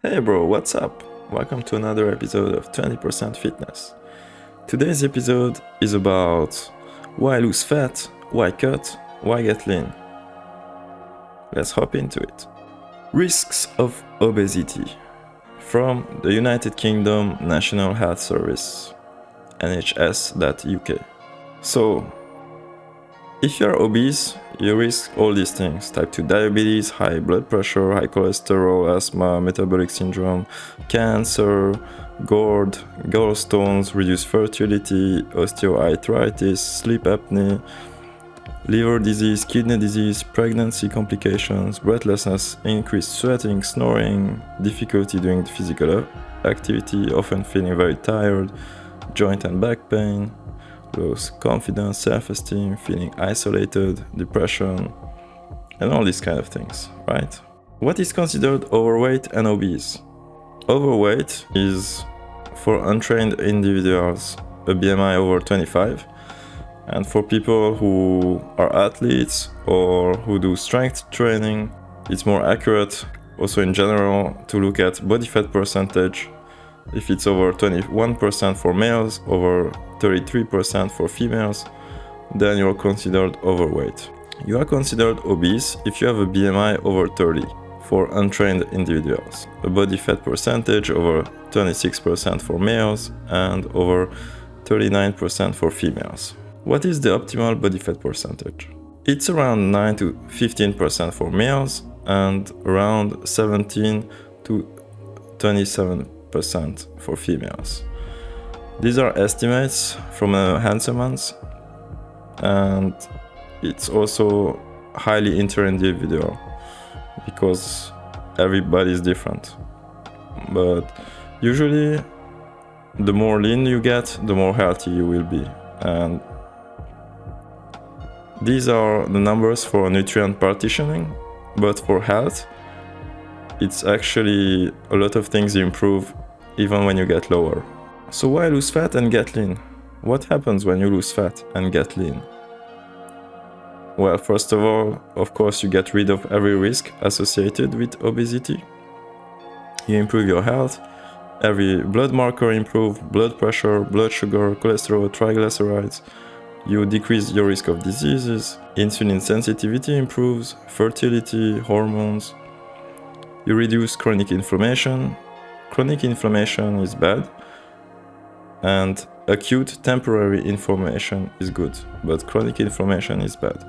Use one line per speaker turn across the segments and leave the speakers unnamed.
Hey bro, what's up? Welcome to another episode of 20% Fitness. Today's episode is about why lose fat, why cut, why get lean. Let's hop into it. Risks of obesity from the United Kingdom National Health Service, NHS.uk. So, if you're obese, you risk all these things. Type 2 diabetes, high blood pressure, high cholesterol, asthma, metabolic syndrome, cancer, GORD, gallstones, reduced fertility, osteoarthritis, sleep apnea, liver disease, kidney disease, pregnancy complications, breathlessness, increased sweating, snoring, difficulty doing physical activity, often feeling very tired, joint and back pain, loss confidence, self-esteem, feeling isolated, depression, and all these kind of things, right? What is considered overweight and obese? Overweight is for untrained individuals a BMI over 25 and for people who are athletes or who do strength training it's more accurate also in general to look at body fat percentage if it's over 21% for males, over 33% for females, then you're considered overweight. You are considered obese if you have a BMI over 30 for untrained individuals, a body fat percentage over 26% for males and over 39% for females. What is the optimal body fat percentage? It's around 9 to 15% for males and around 17 to 27 percent for females. These are estimates from a Hanselmans and it's also highly inter-individual because everybody is different. But usually the more lean you get, the more healthy you will be. And these are the numbers for nutrient partitioning, but for health, it's actually a lot of things you improve even when you get lower. So why lose fat and get lean? What happens when you lose fat and get lean? Well, first of all, of course, you get rid of every risk associated with obesity. You improve your health, every blood marker improve, blood pressure, blood sugar, cholesterol, triglycerides. You decrease your risk of diseases, insulin sensitivity improves, fertility, hormones, you reduce chronic inflammation. Chronic inflammation is bad. And acute temporary inflammation is good, but chronic inflammation is bad.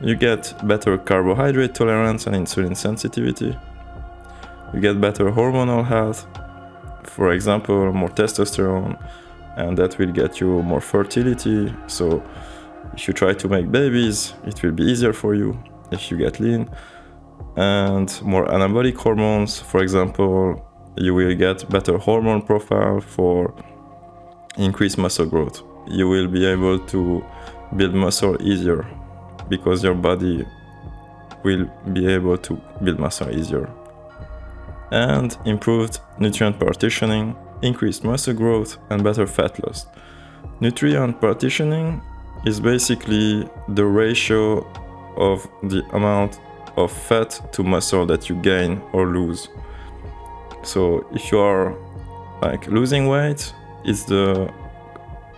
You get better carbohydrate tolerance and insulin sensitivity. You get better hormonal health, for example, more testosterone, and that will get you more fertility. So if you try to make babies, it will be easier for you if you get lean and more anabolic hormones. For example, you will get better hormone profile for increased muscle growth. You will be able to build muscle easier because your body will be able to build muscle easier. And improved nutrient partitioning, increased muscle growth and better fat loss. Nutrient partitioning is basically the ratio of the amount of fat to muscle that you gain or lose. So if you are like losing weight, it's the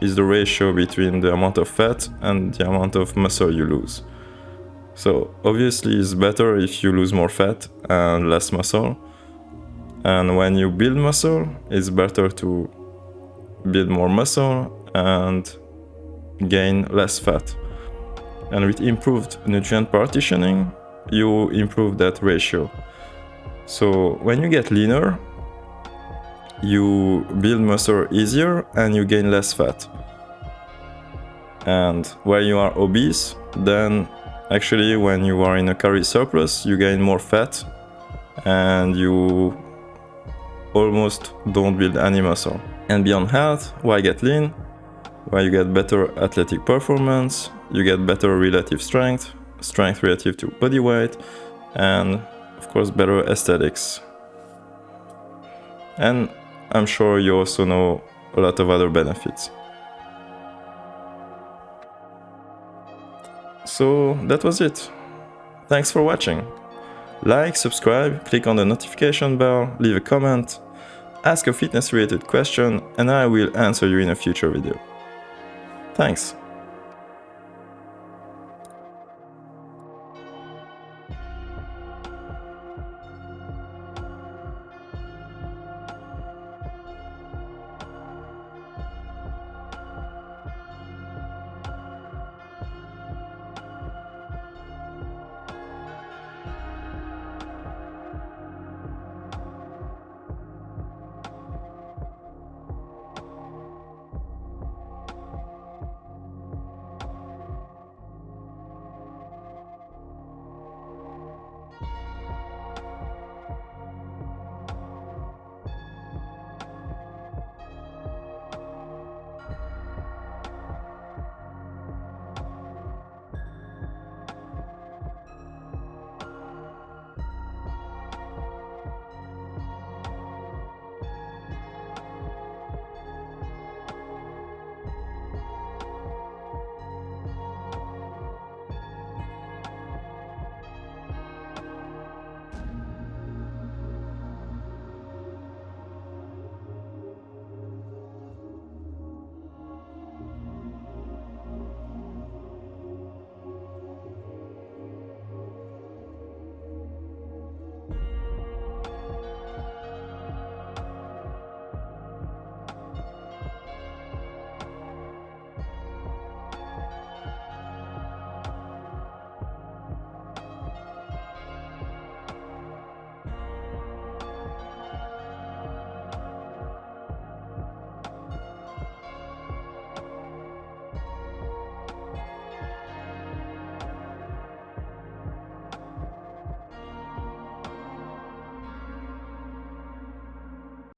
is the ratio between the amount of fat and the amount of muscle you lose. So obviously it's better if you lose more fat and less muscle. And when you build muscle, it's better to build more muscle and gain less fat. And with improved nutrient partitioning, you improve that ratio. So when you get leaner, you build muscle easier and you gain less fat. And when you are obese, then actually when you are in a calorie surplus, you gain more fat and you almost don't build any muscle. And beyond health, why get lean? Why you get better athletic performance, you get better relative strength, strength relative to body weight, and of course better aesthetics. And I'm sure you also know a lot of other benefits. So that was it. Thanks for watching. Like, subscribe, click on the notification bell, leave a comment, ask a fitness related question and I will answer you in a future video. Thanks!